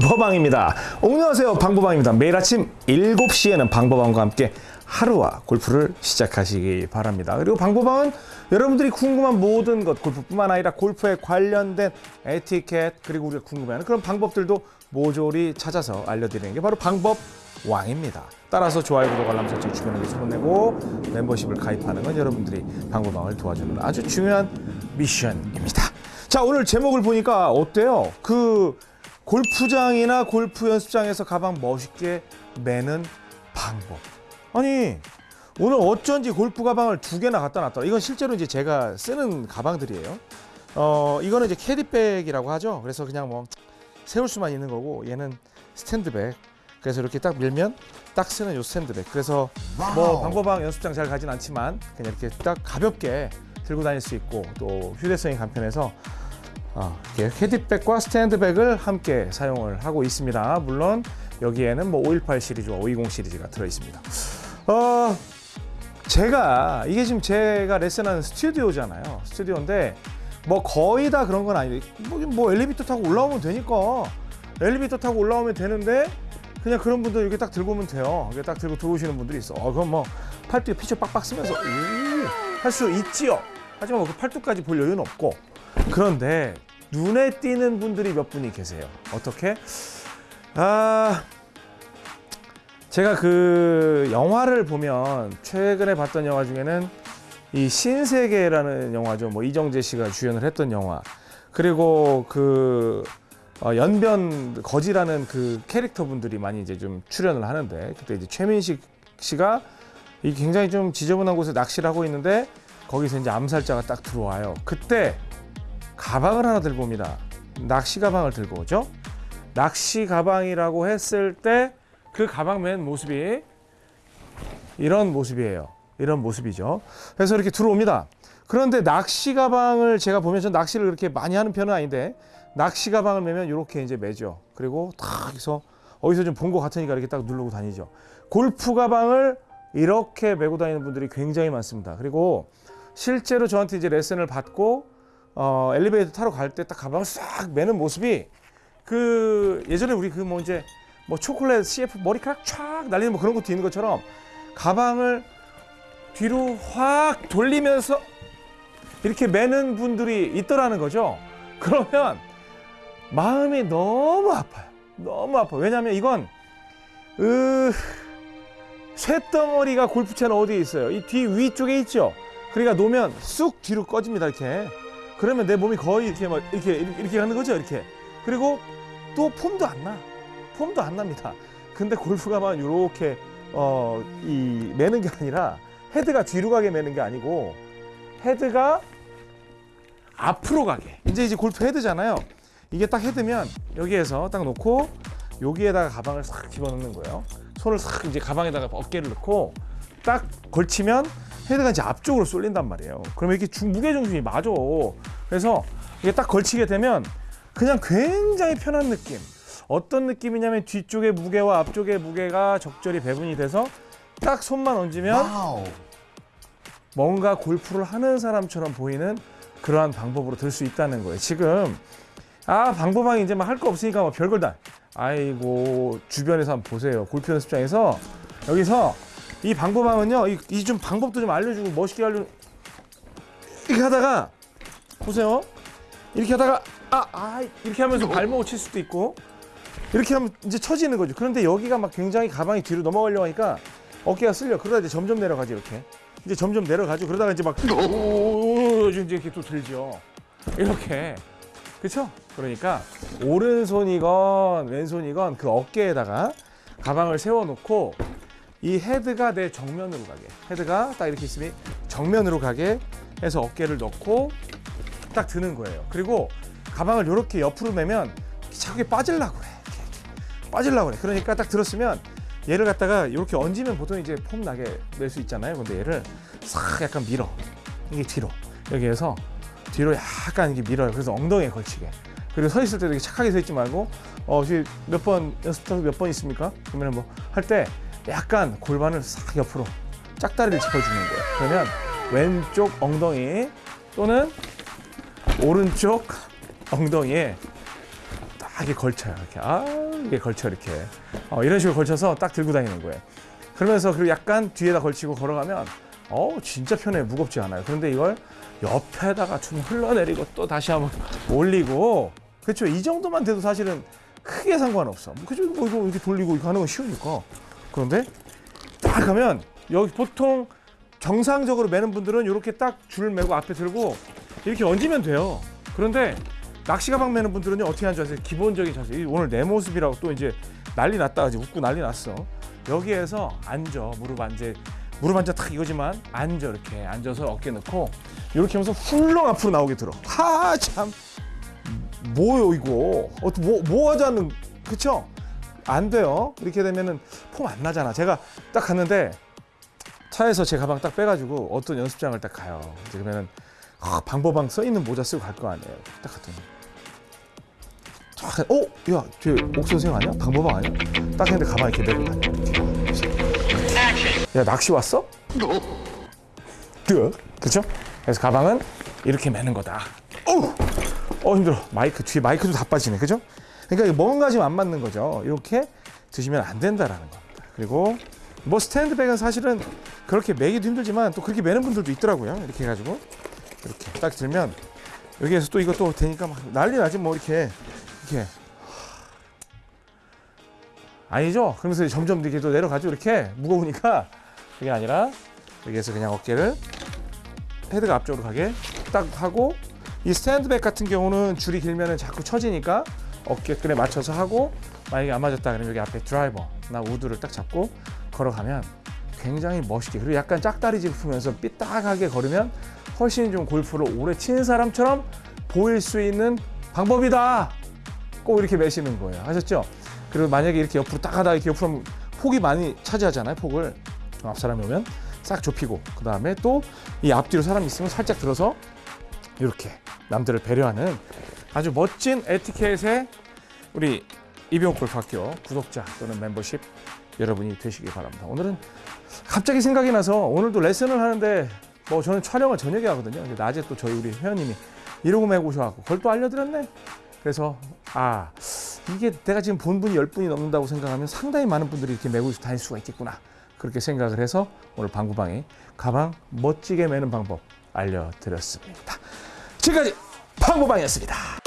방법왕입니다. 안녕하세요. 방법왕입니다. 매일 아침 7시에는 방법왕과 함께 하루와 골프를 시작하시기 바랍니다. 그리고 방법왕은 여러분들이 궁금한 모든 것, 골프뿐만 아니라 골프에 관련된 에티켓, 그리고 우리가 궁금해하는 그런 방법들도 모조리 찾아서 알려드리는 게 바로 방법 왕입니다. 따라서 좋아요, 구독, 알람 설정 주변에게 소문내고 멤버십을 가입하는 건 여러분들이 방법왕을 도와주는 아주 중요한 미션입니다. 자, 오늘 제목을 보니까 어때요? 그 골프장이나 골프 연습장에서 가방 멋있게 매는 방법. 아니, 오늘 어쩐지 골프 가방을 두 개나 갖다 놨더라. 이건 실제로 이제 제가 쓰는 가방들이에요. 어, 이거는 이제 캐디백이라고 하죠. 그래서 그냥 뭐 세울 수만 있는 거고 얘는 스탠드백. 그래서 이렇게 딱 밀면 딱 쓰는 요 스탠드백. 그래서 뭐 방법왕 연습장 잘 가진 않지만 그냥 이렇게 딱 가볍게 들고 다닐 수 있고 또 휴대성이 간편해서 어, 이렇게 캐디백과 스탠드백을 함께 사용을 하고 있습니다. 물론 여기에는 뭐 518 시리즈와 520 시리즈가 들어 있습니다. 어, 제가 이게 지금 제가 레슨하는 스튜디오잖아요. 스튜디오인데 뭐 거의 다 그런 건 아닌데 뭐, 뭐 엘리베이터 타고 올라오면 되니까 엘리베이터 타고 올라오면 되는데 그냥 그런 분들 이렇게 딱 들고 오면 돼요. 이렇게 딱 들고 들어오시는 분들이 있어. 어, 그럼 뭐 팔뚝에 피처 빡빡 쓰면서 할 수 있지요. 하지만 뭐그 팔뚝까지 볼 여유는 없고 그런데 눈에 띄는 분들이 몇 분이 계세요. 어떻게? 아 제가 그 영화를 보면 최근에 봤던 영화 중에는 이 신세계라는 영화죠. 뭐 이정재 씨가 주연을 했던 영화. 그리고 그 어, 연변 거지라는 그 캐릭터 분들이 많이 이제 좀 출연을 하는데 그때 이제 최민식 씨가 이 굉장히 좀 지저분한 곳에 낚시를 하고 있는데 거기서 이제 암살자가 딱 들어와요. 그때 가방을 하나 들고 옵니다. 낚시 가방을 들고 오죠. 낚시 가방이라고 했을 때 그 가방 맨 모습이 이런 모습이에요. 이런 모습이죠. 그래서 이렇게 들어옵니다. 그런데 낚시 가방을 제가 보면 전 낚시를 그렇게 많이 하는 편은 아닌데 낚시 가방을 매면 이렇게 이제 매죠. 그리고 탁 해서 어디서 좀 본 것 같으니까 이렇게 딱 누르고 다니죠. 골프 가방을 이렇게 메고 다니는 분들이 굉장히 많습니다. 그리고 실제로 저한테 이제 레슨을 받고 어, 엘리베이터 타러 갈 때 딱 가방을 싹 매는 모습이 그 예전에 우리 그 뭐 이제 뭐 초콜릿 CF 머리카락 촥 날리는 뭐 그런 것도 있는 것처럼 가방을 뒤로 확 돌리면서 이렇게 매는 분들이 있더라는 거죠. 그러면 마음이 너무 아파요. 너무 아파. 왜냐하면 이건 으 쇳덩어리가 골프채는 어디에 있어요? 이 뒤 위쪽에 있죠. 그러니까 놓으면 쑥 뒤로 꺼집니다. 이렇게. 그러면 내 몸이 거의 이렇게 막 이렇게 이렇게 하는 거죠. 이렇게. 그리고 또 폼도 안 나. 폼도 안 납니다. 근데 골프가만 이렇게 어, 이 매는 게 아니라 헤드가 뒤로 가게 매는 게 아니고 헤드가 앞으로 가게. 이제 이제 골프 헤드잖아요. 이게 딱 헤드면 여기에서 딱 놓고 여기에다가 가방을 싹 집어넣는 거예요. 손을 싹 이제 가방에다가 어깨를 넣고 딱 걸치면 헤드가 이제 앞쪽으로 쏠린단 말이에요. 그러면 이렇게 중, 무게 중심이 맞아. 그래서 이게 딱 걸치게 되면 그냥 굉장히 편한 느낌. 어떤 느낌이냐면 뒤쪽의 무게와 앞쪽의 무게가 적절히 배분이 돼서 딱 손만 얹으면 뭔가 골프를 하는 사람처럼 보이는 그러한 방법으로 들 수 있다는 거예요. 지금 아 방법왕이 이제 막 할 거 없으니까 막 별걸 다 아이고 주변에서 한번 보세요. 골프 연습장에서 여기서 이 방법왕은요 이 좀 방법도 좀 알려주고 멋있게 알려 이렇게 하다가 보세요. 이렇게 하다가 아, 아 이렇게 하면서 발목을 칠 수도 있고 이렇게 하면 이제 처지는 거죠. 그런데 여기가 막 굉장히 가방이 뒤로 넘어가려고 하니까 어깨가 쓸려. 그러다 이제 점점 내려가죠, 이렇게. 이제 점점 내려가죠. 그러다가 이제 막 이제 이렇게 또 들죠. 이렇게. 그렇죠? 그러니까 오른손이건 왼손이건 그 어깨에다가 가방을 세워 놓고 이 헤드가 내 정면으로 가게. 헤드가 딱 이렇게 있으면 정면으로 가게 해서 어깨를 넣고 딱 드는 거예요. 그리고 가방을 이렇게 옆으로 매면 자꾸 빠질라고 그래. 빠질라고 그래. 그러니까 딱 들었으면 얘를 갖다가 이렇게 얹으면 보통 이제 폼 나게 낼 수 있잖아요. 근데 얘를 싹 약간 밀어. 이게 뒤로. 여기에서 뒤로 약간 이렇게 밀어요. 그래서 엉덩이에 걸치게. 그리고 서 있을 때도 이렇게 착하게 서 있지 말고 어, 몇번 연습 몇 번 있습니까? 그러면 뭐 할 때 약간 골반을 싹 옆으로 짝다리를 짚어주는 거예요. 그러면 왼쪽 엉덩이 또는 오른쪽 엉덩이에 딱 이게 걸쳐요. 이렇게 아 이게 걸쳐 이렇게 어, 이런 식으로 걸쳐서 딱 들고 다니는 거예요. 그러면서 그리고 약간 뒤에다 걸치고 걸어가면 어 진짜 편해 무겁지 않아요. 그런데 이걸 옆에다가 좀 흘러내리고 또 다시 한번 올리고 그렇죠. 이 정도만 돼도 사실은 크게 상관없어. 뭐 그죠? 뭐 이거 이렇게 돌리고 이거 하는 건 쉬우니까. 그런데 딱 하면 여기 보통 정상적으로 매는 분들은 이렇게 딱 줄 매고 앞에 들고 이렇게 얹으면 돼요. 그런데 낚시 가방 매는 분들은요 어떻게 하는 줄 아세요? 기본적인 자세. 이 오늘 내 모습이라고 또 이제 난리 났다 이제 웃고 난리 났어. 여기에서 앉아 무릎 앉아 무릎 앉아 탁 이거지만 앉아 이렇게 앉아서 어깨 넣고 이렇게 하면서 훌렁 앞으로 나오게 들어. 하 참 뭐요 이거? 어떻게 뭐, 뭐 하자는 그쵸? 안 돼요. 이렇게 되면은 폼 안 나잖아. 제가 딱 갔는데 차에서 제 가방 딱 빼가지고 어떤 연습장을 딱 가요. 이제 그러면은 아, 방법방 써 있는 모자 쓰고 갈 거 아니에요. 딱 갔더니 딱, 가- 어, 야, 저옥 선생 아니야? 방법방 아니야? 딱 했는데 가방 이렇게 메고. 이렇게. 야, 낚시 왔어? 그, 그렇죠? 그래서 가방은 이렇게 매는 거다. 어우, 어 힘들어. 마이크 뒤에 마이크도 다 빠지네, 그죠? 그러니까 뭔가 지금 안 맞는 거죠. 이렇게 드시면 안 된다라는 겁니다. 그리고 뭐 스탠드백은 사실은 그렇게 매기도 힘들지만 또 그렇게 매는 분들도 있더라고요. 이렇게 해가지고 이렇게 딱 들면 여기에서 또 이것도 되니까 막 난리 나지 뭐 이렇게 이렇게 아니죠? 그러면서 점점 이렇게 또 내려가죠. 이렇게 무거우니까 그게 아니라 여기에서 그냥 어깨를 헤드가 앞쪽으로 가게 딱 하고 이 스탠드백 같은 경우는 줄이 길면은 자꾸 처지니까 어깨끈에 맞춰서 하고 만약에 안 맞았다 그러면 여기 앞에 드라이버나 우드를 딱 잡고 걸어가면 굉장히 멋있게 그리고 약간 짝다리 짚으면서 삐딱하게 걸으면 훨씬 좀 골프를 오래 치는 사람처럼 보일 수 있는 방법이다. 꼭 이렇게 매시는 거예요. 아셨죠? 그리고 만약에 이렇게 옆으로 딱 하다가 이렇게 옆으로 폭이 많이 차지하잖아요. 폭을 앞 사람이 오면 싹 좁히고 그 다음에 또 이 앞뒤로 사람이 있으면 살짝 들어서 이렇게 남들을 배려하는 아주 멋진 에티켓의 우리 이병옥 골프학교 구독자 또는 멤버십 여러분이 되시기 바랍니다. 오늘은 갑자기 생각이 나서 오늘도 레슨을 하는데 뭐 저는 촬영을 저녁에 하거든요. 근데 낮에 또 저희 우리 회원님이 이러고 매고 오셔갖고 그걸 또 알려드렸네. 그래서 아 이게 내가 지금 본 분이 열 분이 넘는다고 생각하면 상당히 많은 분들이 이렇게 매고 다닐 수가 있겠구나. 그렇게 생각을 해서 오늘 방구방에 가방 멋지게 매는 방법 알려드렸습니다. 지금까지 방구방이었습니다.